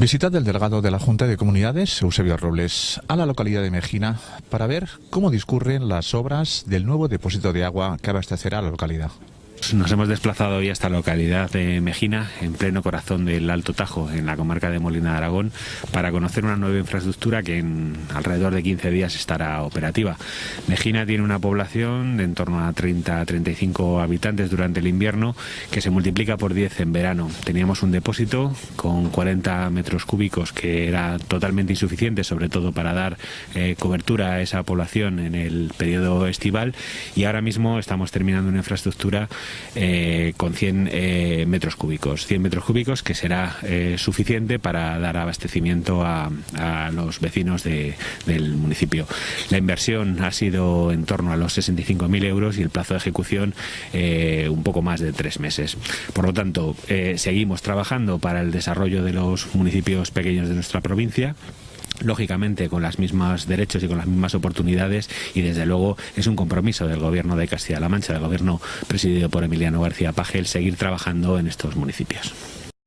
Visita del delegado de la Junta de Comunidades, Eusebio Robles, a la localidad de Mejina para ver cómo discurren las obras del nuevo depósito de agua que abastecerá la localidad. Nos hemos desplazado hoy hasta la localidad de Mejina, en pleno corazón del Alto Tajo, en la comarca de Molina de Aragón, para conocer una nueva infraestructura que en alrededor de 15 días estará operativa. Mejina tiene una población de en torno a 30 35 habitantes durante el invierno, que se multiplica por 10 en verano. Teníamos un depósito con 40 metros cúbicos que era totalmente insuficiente, sobre todo para dar eh, cobertura a esa población en el periodo estival, y ahora mismo estamos terminando una infraestructura eh, con 100 eh, metros cúbicos. 100 metros cúbicos que será eh, suficiente para dar abastecimiento a, los vecinos del municipio. La inversión ha sido en torno a los 65.000 euros y el plazo de ejecución un poco más de tres meses. Por lo tanto, seguimos trabajando para el desarrollo de los municipios pequeños de nuestra provincia lógicamente con los mismos derechos y con las mismas oportunidades y desde luego es un compromiso del gobierno de Castilla-La Mancha, del gobierno presidido por Emiliano García Pagel, seguir trabajando en estos municipios.